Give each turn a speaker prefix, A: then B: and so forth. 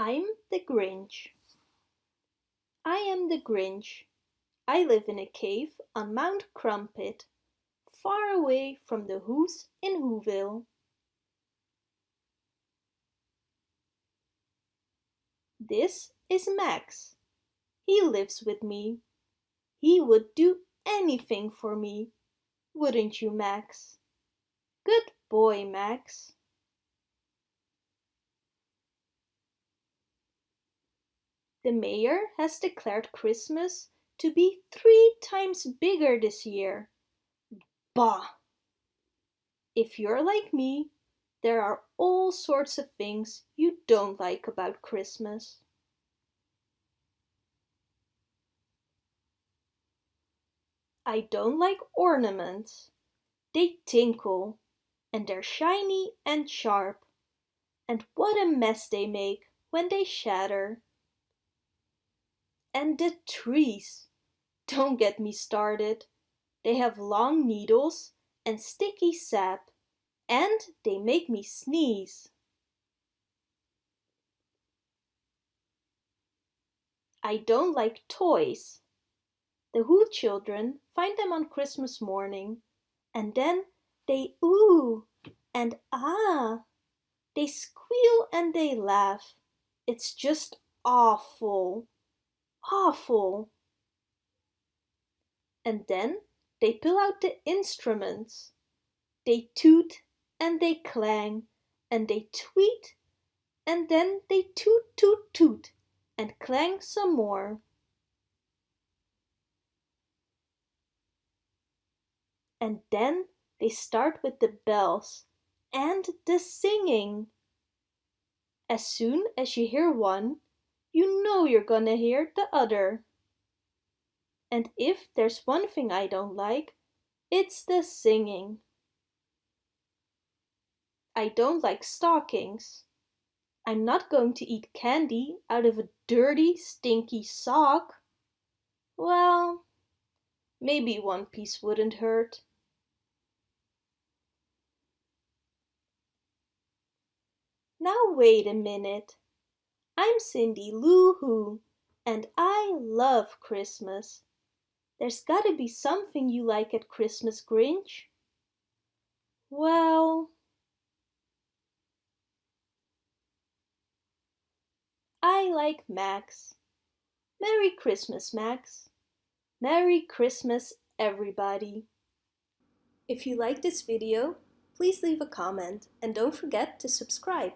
A: I'm the Grinch. I am the Grinch. I live in a cave on Mount Crumpit, far away from the Who's in Whoville. This is Max. He lives with me. He would do anything for me, wouldn't you, Max? Good boy, Max. The mayor has declared Christmas to be three times bigger this year. Bah! If you're like me, there are all sorts of things you don't like about Christmas. I don't like ornaments. They tinkle, and they're shiny and sharp. And what a mess they make when they shatter. And the trees! Don't get me started. They have long needles and sticky sap, and they make me sneeze. I don't like toys. The Who children find them on Christmas morning, and then they ooh and ah. They squeal and they laugh. It's just awful awful. And then they pull out the instruments. They toot and they clang and they tweet and then they toot toot toot and clang some more. And then they start with the bells and the singing. As soon as you hear one, you know you're gonna hear the other. And if there's one thing I don't like, it's the singing. I don't like stockings. I'm not going to eat candy out of a dirty, stinky sock. Well, maybe one piece wouldn't hurt. Now wait a minute. I'm Cindy Lou Who, and I love Christmas. There's gotta be something you like at Christmas, Grinch. Well, I like Max. Merry Christmas, Max. Merry Christmas, everybody. If you like this video, please leave a comment and don't forget to subscribe.